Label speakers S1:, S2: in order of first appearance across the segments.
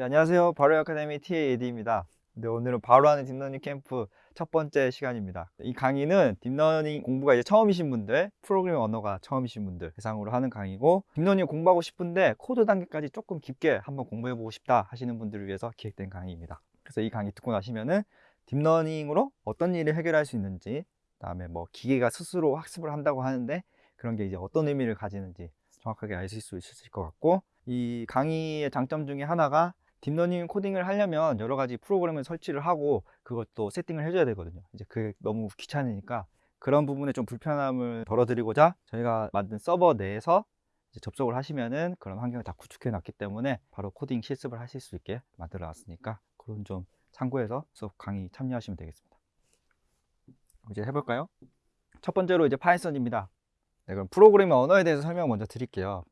S1: 네, 안녕하세요. 바로 아카데미 TAAD입니다. 네, 오늘은 바로 하는 딥러닝 캠프 첫 번째 시간입니다. 이 강의는 딥러닝 공부가 이제 처음이신 분들, 프로그래밍 언어가 처음이신 분들 대상으로 하는 강의고 딥러닝 공부하고 싶은데 코드 단계까지 조금 깊게 한번 공부해보고 싶다 하시는 분들을 위해서 기획된 강의입니다. 그래서 이 강의 듣고 나시면은 딥러닝으로 어떤 일을 해결할 수 있는지 그다음에 뭐 기계가 스스로 학습을 한다고 하는데 그런 게 이제 어떤 의미를 가지는지 정확하게 아실 수 있으실 것 같고 이 강의의 장점 중에 하나가 딥러닝 코딩을 하려면 여러 가지 프로그램을 설치를 하고 그것도 세팅을 해줘야 되거든요. 이제 그게 너무 귀찮으니까 그런 부분에 좀 불편함을 덜어드리고자 저희가 만든 서버 내에서 접속을 하시면은 그런 환경을 다 구축해 놨기 때문에 바로 코딩 실습을 하실 수 있게 만들어 놨으니까 그런 좀 참고해서 수업 강의 참여하시면 되겠습니다. 이제 해볼까요? 첫 번째로 이제 파이썬입니다. 네, 그럼 프로그래밍 언어에 대해서 설명 먼저 드릴게요.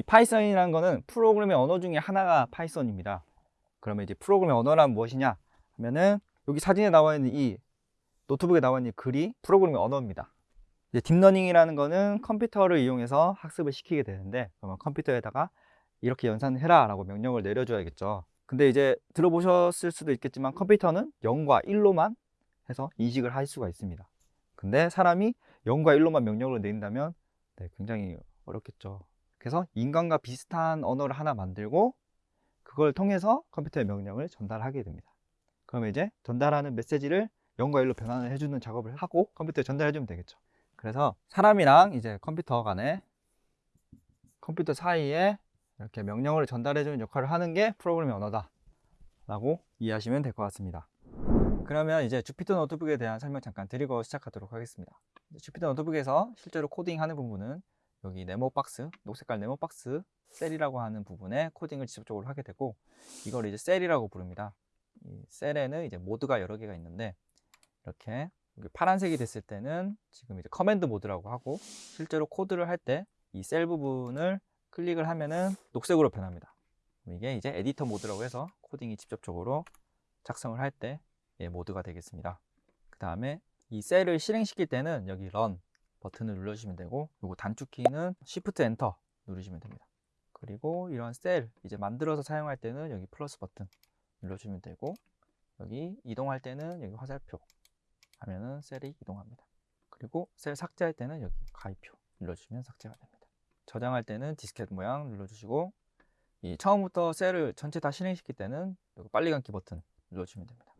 S1: 이 파이썬이라는 거는 프로그래밍 언어 중에 하나가 파이썬입니다. 그러면 이제 프로그래밍 언어란 무엇이냐 하면은 여기 사진에 나와 있는 이 노트북에 나와 있는 이 글이 프로그래밍 언어입니다. 이제 딥러닝이라는 거는 컴퓨터를 이용해서 학습을 시키게 되는데 그러면 컴퓨터에다가 이렇게 연산해라 라고 명령을 내려줘야겠죠. 근데 이제 들어보셨을 수도 있겠지만 컴퓨터는 0과 1로만 해서 인식을 할 수가 있습니다. 근데 사람이 0과 1로만 명령을 내린다면 네, 굉장히 어렵겠죠. 그래서 인간과 비슷한 언어를 하나 만들고 그걸 통해서 컴퓨터의 명령을 전달하게 됩니다. 그러면 이제 전달하는 메시지를 0과 1로 변환을 해주는 작업을 하고 컴퓨터에 전달해주면 되겠죠. 그래서 사람이랑 이제 컴퓨터 간에 컴퓨터 사이에 이렇게 명령을 전달해주는 역할을 하는 게 프로그래밍 언어다 라고 이해하시면 될 것 같습니다. 그러면 이제 주피터 노트북에 대한 설명 잠깐 드리고 시작하도록 하겠습니다. 주피터 노트북에서 실제로 코딩하는 부분은 여기 네모 박스, 녹색깔 네모 박스 셀이라고 하는 부분에 코딩을 직접적으로 하게 되고 이걸 이제 셀이라고 부릅니다. 이 셀에는 이제 모드가 여러 개가 있는데 이렇게 파란색이 됐을 때는 지금 이제 command 모드라고 하고 실제로 코드를 할 때 이 셀 부분을 클릭을 하면은 녹색으로 변합니다. 이게 이제 에디터 모드라고 해서 코딩이 직접적으로 작성을 할 때 모드가 되겠습니다. 그 다음에 이 셀을 실행시킬 때는 여기 run 버튼을 눌러주시면 되고 요거 단축키는 Shift Enter 누르시면 됩니다. 그리고 이런 셀 이제 만들어서 사용할 때는 여기 플러스 버튼 눌러주면 되고 여기 이동할 때는 여기 화살표 하면은 셀이 이동합니다. 그리고 셀 삭제할 때는 여기 가위표 눌러주시면 삭제가 됩니다. 저장할 때는 디스켓 모양 눌러주시고 이 처음부터 셀을 전체 다 실행시킬 때는 빨리 감기 버튼 눌러주시면 됩니다.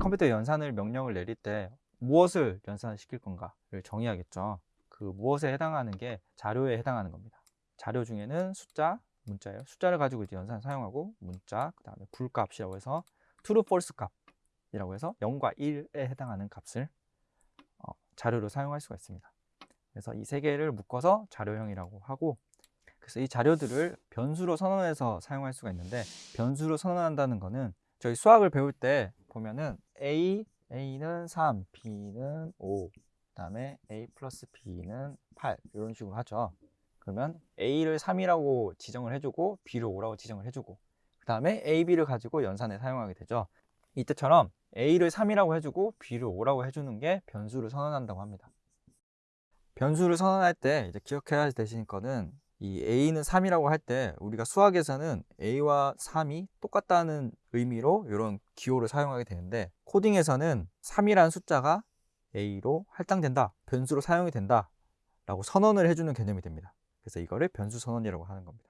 S1: 컴퓨터 연산을 명령을 내릴 때 무엇을 연산시킬 건가를 정의하겠죠. 그 무엇에 해당하는 게 자료에 해당하는 겁니다. 자료 중에는 숫자, 문자예요. 숫자를 가지고 이제 연산 사용하고 문자, 그 다음에 불값이라고 해서 true, false 값이라고 해서 0과 1에 해당하는 값을 어, 자료로 사용할 수가 있습니다. 그래서 이 세 개를 묶어서 자료형이라고 하고 그래서 이 자료들을 변수로 선언해서 사용할 수가 있는데 변수로 선언한다는 거는 저희 수학을 배울 때 보면은 a A는 3, B는 5, 그 다음에 A 플러스 B는 8 이런 식으로 하죠. 그러면 A를 3이라고 지정을 해주고 B를 5라고 지정을 해주고 그 다음에 A, B를 가지고 연산에 사용하게 되죠. 이때처럼 A를 3이라고 해주고 B를 5라고 해주는 게 변수를 선언한다고 합니다. 변수를 선언할 때 이제 기억해야 되실 거는 이 A는 3이라고 할 때 우리가 수학에서는 A와 3이 똑같다는 의미로 이런 기호를 사용하게 되는데 코딩에서는 3이라는 숫자가 A로 할당된다, 변수로 사용이 된다 라고 선언을 해주는 개념이 됩니다. 그래서 이거를 변수 선언이라고 하는 겁니다.